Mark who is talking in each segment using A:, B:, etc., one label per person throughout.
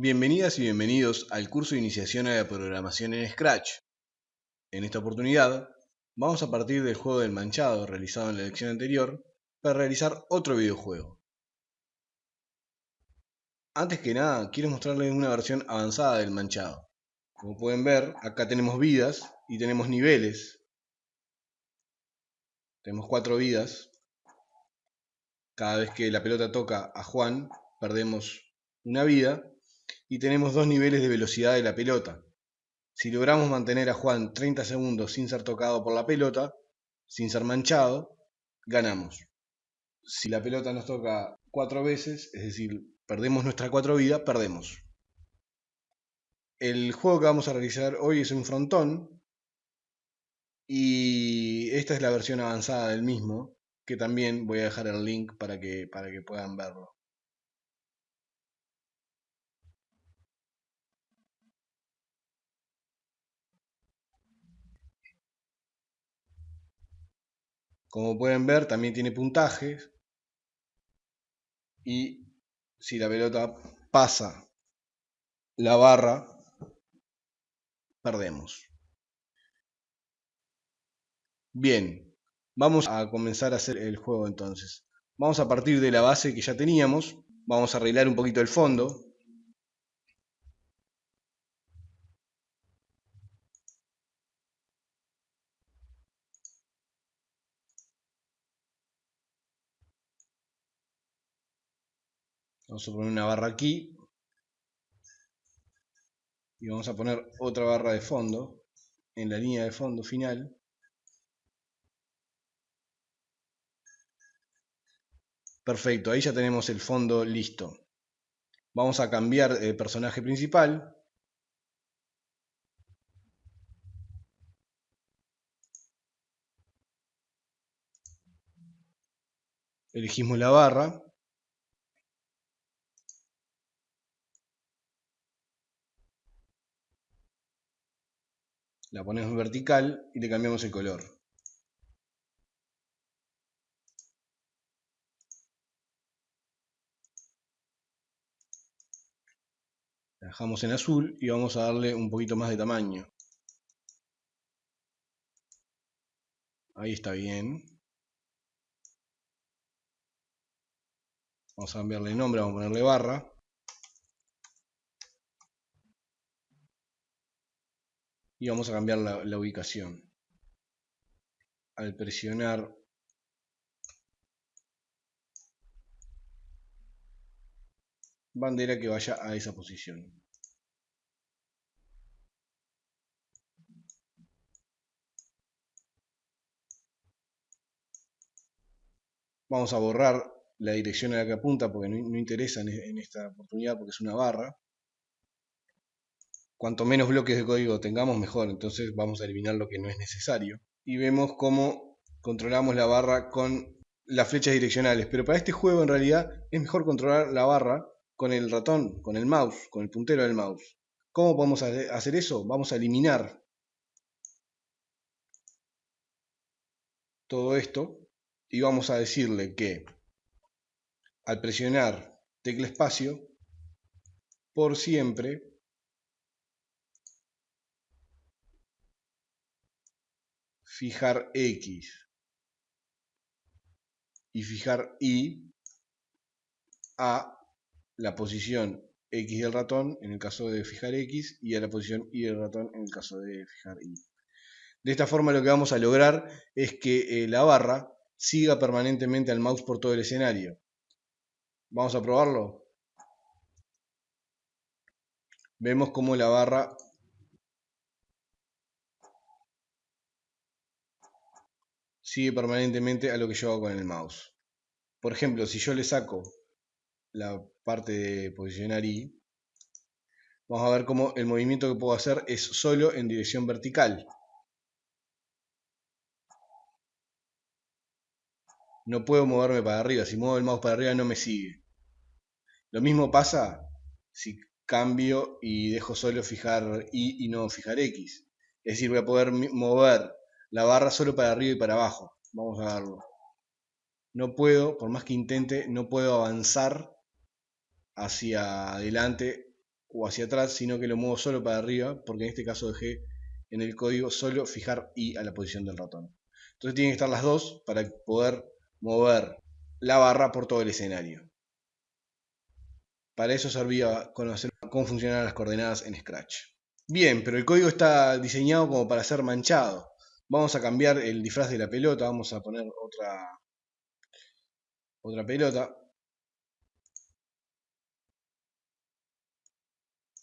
A: Bienvenidas y bienvenidos al curso de iniciación a la programación en Scratch. En esta oportunidad vamos a partir del juego del manchado realizado en la lección anterior para realizar otro videojuego. Antes que nada quiero mostrarles una versión avanzada del manchado. Como pueden ver acá tenemos vidas y tenemos niveles. Tenemos cuatro vidas. Cada vez que la pelota toca a Juan perdemos una vida y tenemos dos niveles de velocidad de la pelota. Si logramos mantener a Juan 30 segundos sin ser tocado por la pelota, sin ser manchado, ganamos. Si la pelota nos toca cuatro veces, es decir, perdemos nuestra cuatro vidas, perdemos. El juego que vamos a realizar hoy es un frontón y esta es la versión avanzada del mismo, que también voy a dejar el link para que, para que puedan verlo. Como pueden ver, también tiene puntajes. Y si la pelota pasa la barra, perdemos. Bien, vamos a comenzar a hacer el juego entonces. Vamos a partir de la base que ya teníamos. Vamos a arreglar un poquito el fondo. Vamos a poner una barra aquí. Y vamos a poner otra barra de fondo en la línea de fondo final. Perfecto, ahí ya tenemos el fondo listo. Vamos a cambiar el personaje principal. Elegimos la barra. La ponemos vertical y le cambiamos el color. La dejamos en azul y vamos a darle un poquito más de tamaño. Ahí está bien. Vamos a cambiarle nombre, vamos a ponerle barra. Y vamos a cambiar la, ubicación. Al presionar bandera que vaya a esa posición. Vamos a borrar la dirección a la que apunta porque no, interesa en esta oportunidad porque es una barra cuanto menos bloques de código tengamos, mejor. Entonces vamos a eliminar lo que no es necesario. Y vemos cómo controlamos la barra con las flechas direccionales. Pero para este juego en realidad es mejor controlar la barra con el ratón, con el mouse, con el puntero del mouse. ¿Cómo podemos hacer eso? Vamos a eliminar todo esto y vamos a decirle que al presionar tecla espacio, por siempre fijar X y fijar Y a la posición X del ratón en el caso de fijar X y a la posición Y del ratón en el caso de fijar Y. De esta forma lo que vamos a lograr es que eh, la barra siga permanentemente al mouse por todo el escenario. Vamos a probarlo. Vemos como la barra sigue permanentemente a lo que yo hago con el mouse. Por ejemplo, si yo le saco la parte de posicionar Y, vamos a ver cómo el movimiento que puedo hacer es solo en dirección vertical. No puedo moverme para arriba, si muevo el mouse para arriba no me sigue. Lo mismo pasa si cambio y dejo solo fijar Y y no fijar X. Es decir, voy a poder mover la barra solo para arriba y para abajo. Vamos a verlo. No puedo, por más que intente, no puedo avanzar hacia adelante o hacia atrás, sino que lo muevo solo para arriba, porque en este caso dejé en el código solo fijar I a la posición del ratón. Entonces tienen que estar las dos para poder mover la barra por todo el escenario. Para eso servía conocer cómo funcionan las coordenadas en Scratch. Bien, pero el código está diseñado como para ser manchado. Vamos a cambiar el disfraz de la pelota, vamos a poner otra, otra pelota.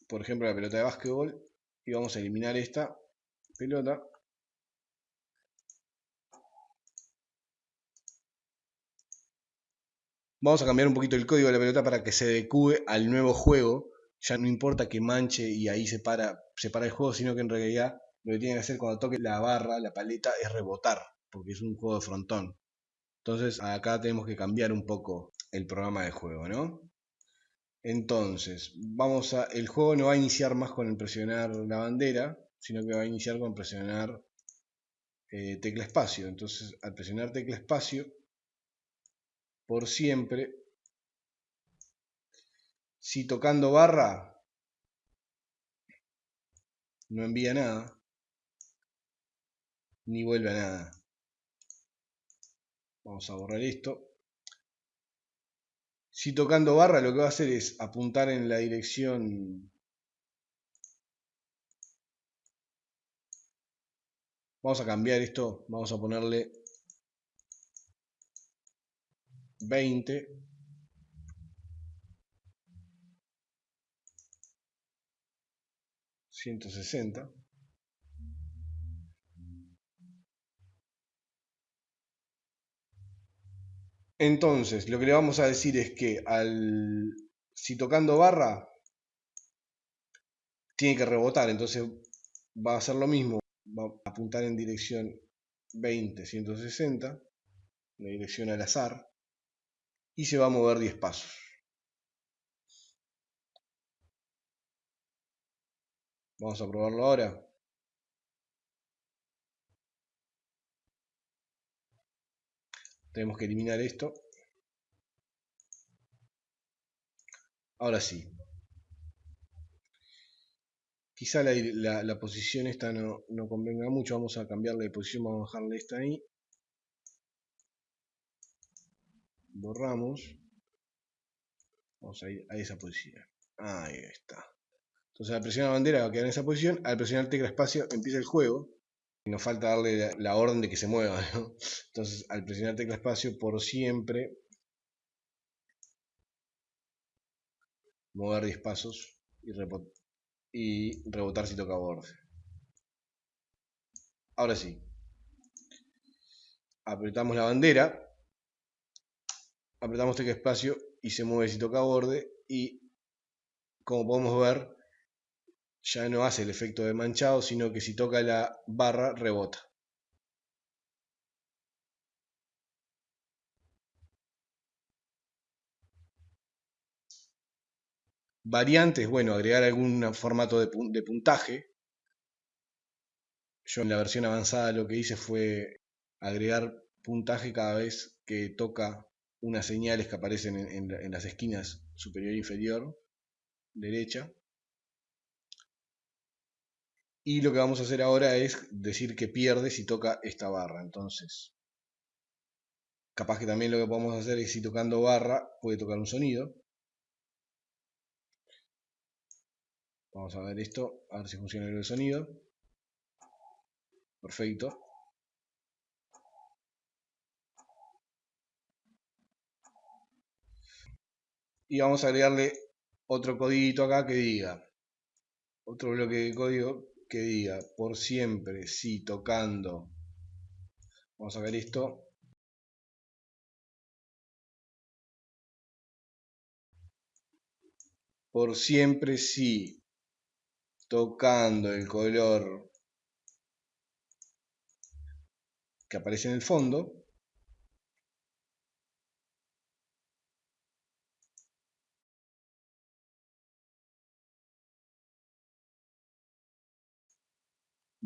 A: Por ejemplo la pelota de básquetbol. Y vamos a eliminar esta pelota. Vamos a cambiar un poquito el código de la pelota para que se adecue al nuevo juego. Ya no importa que manche y ahí se para, se para el juego, sino que en realidad lo que tiene que hacer cuando toque la barra, la paleta, es rebotar, porque es un juego de frontón. Entonces acá tenemos que cambiar un poco el programa de juego, ¿no? Entonces, vamos a, el juego no va a iniciar más con el presionar la bandera, sino que va a iniciar con presionar eh, tecla espacio. Entonces, al presionar tecla espacio, por siempre, si tocando barra no envía nada, ni vuelve a nada. Vamos a borrar esto. Si tocando barra lo que va a hacer es apuntar en la dirección Vamos a cambiar esto, vamos a ponerle 20. ¿160? Entonces, lo que le vamos a decir es que al, si tocando barra, tiene que rebotar, entonces va a hacer lo mismo, va a apuntar en dirección 20, 160, la dirección al azar, y se va a mover 10 pasos. Vamos a probarlo ahora. Tenemos que eliminar esto. Ahora sí. Quizá la, posición esta no, no, convenga mucho. Vamos a cambiarle de posición. Vamos a dejarle esta ahí. Borramos. Vamos a ir a esa posición. Ahí está. Entonces al presionar la bandera va a quedar en esa posición. Al presionar tecla espacio empieza el juego nos falta darle la, orden de que se mueva. Entonces, al presionar tecla espacio, por siempre mover 10 pasos y rebotar si toca borde. Ahora sí. Apretamos la bandera. Apretamos tecla espacio y se mueve si toca borde. Y como podemos ver, ya no hace el efecto de manchado, sino que si toca la barra rebota. Variantes, bueno, agregar algún formato de, puntaje. Yo en la versión avanzada lo que hice fue agregar puntaje cada vez que toca unas señales que aparecen en, en las esquinas superior e inferior, derecha. Y lo que vamos a hacer ahora es decir que pierde si toca esta barra. Entonces, capaz que también lo que podemos hacer es si tocando barra puede tocar un sonido. Vamos a ver esto, a ver si funciona el sonido. Perfecto. Y vamos a agregarle otro codiguito acá que diga, otro bloque de código que diga por siempre si tocando vamos a ver esto. Por siempre si tocando el color que aparece en el fondo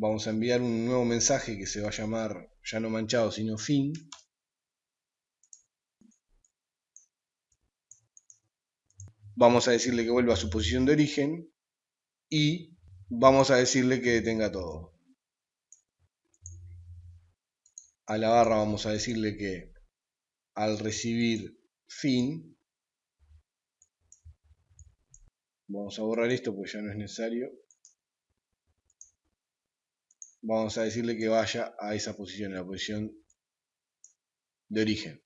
A: vamos a enviar un nuevo mensaje que se va a llamar ya no manchado sino fin vamos a decirle que vuelva a su posición de origen y vamos a decirle que detenga todo. A la barra vamos a decirle que al recibir fin, vamos a borrar esto porque ya no es necesario, vamos a decirle que vaya a esa posición, a la posición de origen.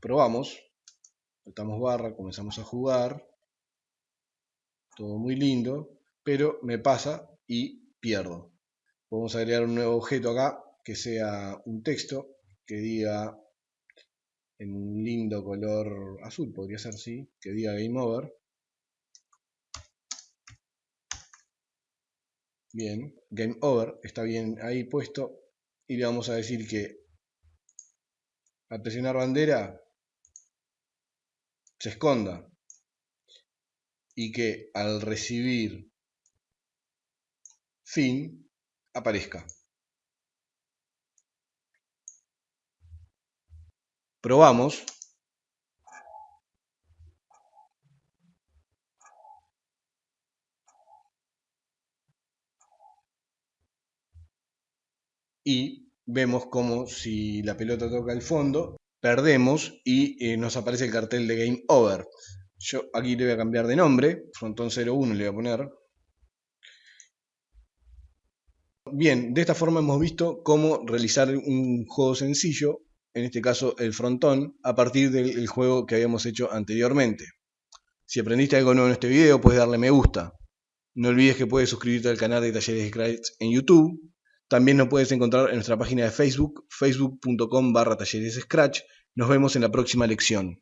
A: Probamos, soltamos barra, comenzamos a jugar, todo muy lindo, pero me pasa y pierdo. Vamos a agregar un nuevo objeto acá que sea un texto que diga en un lindo color azul, podría ser así, que diga Game Over. Bien, Game Over está bien ahí puesto y le vamos a decir que al presionar bandera se esconda y que al recibir fin aparezca. Probamos. Y vemos como si la pelota toca el fondo, perdemos y eh, nos aparece el cartel de Game Over. Yo aquí le voy a cambiar de nombre, Frontón 01 le voy a poner. Bien, de esta forma hemos visto cómo realizar un juego sencillo, en este caso el frontón, a partir del juego que habíamos hecho anteriormente. Si aprendiste algo nuevo en este video, puedes darle me gusta. No olvides que puedes suscribirte al canal de Talleres de Scratch en YouTube también nos puedes encontrar en nuestra página de Facebook, facebook.com barra talleres Scratch. Nos vemos en la próxima lección.